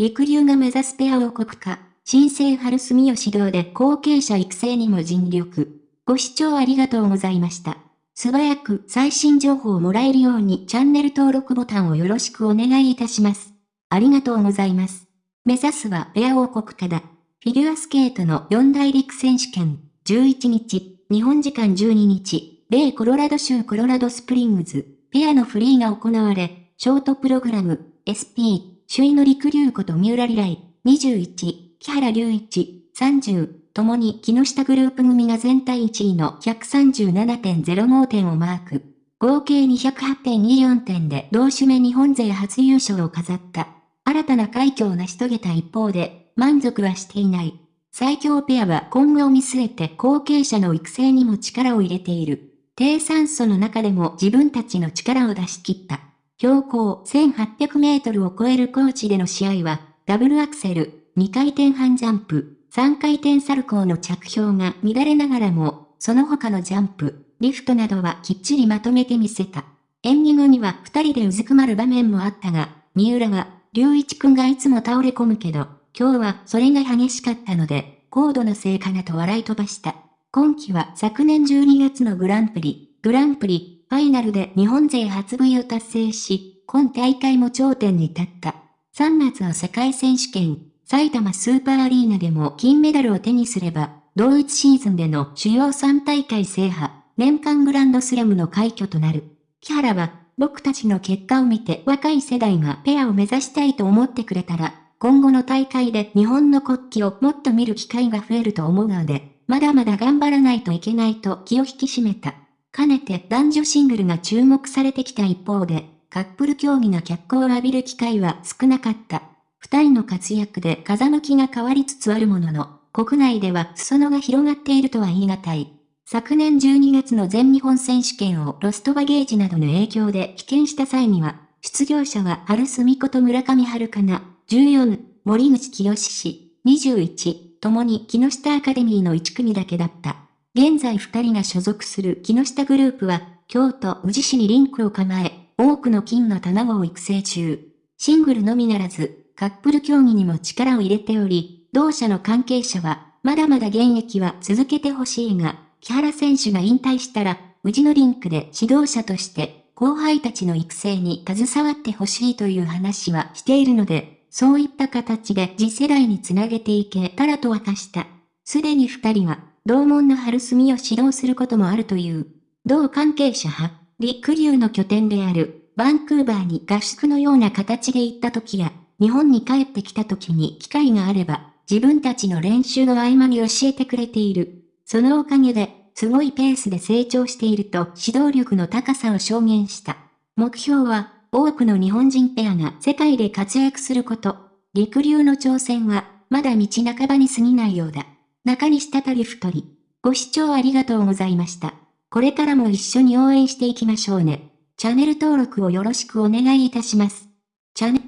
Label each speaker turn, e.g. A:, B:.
A: 陸流が目指すペア王国化、新生春住吉指導で後継者育成にも尽力。ご視聴ありがとうございました。素早く最新情報をもらえるようにチャンネル登録ボタンをよろしくお願いいたします。ありがとうございます。目指すはペア王国化だ。フィギュアスケートの四大陸選手権、11日、日本時間12日、米コロラド州コロラドスプリングズ、ペアのフリーが行われ、ショートプログラム、SP、首位のりくりゅうこと三浦璃来、21、木原隆一、30、ともに木下グループ組が全体1位の137.05点をマーク。合計208.24点で同種目日本勢初優勝を飾った。新たな快挙を成し遂げた一方で、満足はしていない。最強ペアは今後を見据えて後継者の育成にも力を入れている。低酸素の中でも自分たちの力を出し切った。標高1800メートルを超える高地での試合は、ダブルアクセル、2回転半ジャンプ、3回転サルコーの着氷が乱れながらも、その他のジャンプ、リフトなどはきっちりまとめてみせた。演技後には二人でうずくまる場面もあったが、三浦は、隆一くんがいつも倒れ込むけど、今日はそれが激しかったので、高度の成果だと笑い飛ばした。今季は昨年12月のグランプリ、グランプリ、ファイナルで日本勢初 V を達成し、今大会も頂点に立った。3月の世界選手権、埼玉スーパーアリーナでも金メダルを手にすれば、同一シーズンでの主要3大会制覇、年間グランドスラムの快挙となる。木原は、僕たちの結果を見て若い世代がペアを目指したいと思ってくれたら、今後の大会で日本の国旗をもっと見る機会が増えると思うので、まだまだ頑張らないといけないと気を引き締めた。かねて男女シングルが注目されてきた一方で、カップル競技が脚光を浴びる機会は少なかった。二人の活躍で風向きが変わりつつあるものの、国内では裾野が広がっているとは言い難い。昨年12月の全日本選手権をロストバゲージなどの影響で棄権した際には、出場者は春住子と村上春かな、14、森口清氏、21、ともに木下アカデミーの1組だけだった。現在2人が所属する木下グループは、京都宇治市にリンクを構え、多くの金の卵を育成中。シングルのみならず、カップル競技にも力を入れており、同社の関係者は、まだまだ現役は続けてほしいが、木原選手が引退したら、宇治のリンクで指導者として後輩たちの育成に携わってほしいという話はしているので、そういった形で次世代につなげていけたらと明かした。すでに二人は、同門の春住を指導することもあるという。同関係者派、陸流の拠点である、バンクーバーに合宿のような形で行った時や、日本に帰ってきた時に機会があれば、自分たちの練習の合間に教えてくれている。そのおかげで、すごいペースで成長していると指導力の高さを証言した。目標は、多くの日本人ペアが世界で活躍すること。陸流の挑戦は、まだ道半ばに過ぎないようだ。中西たたり太り。ご視聴ありがとうございました。これからも一緒に応援していきましょうね。チャンネル登録をよろしくお願いいたします。チャンネ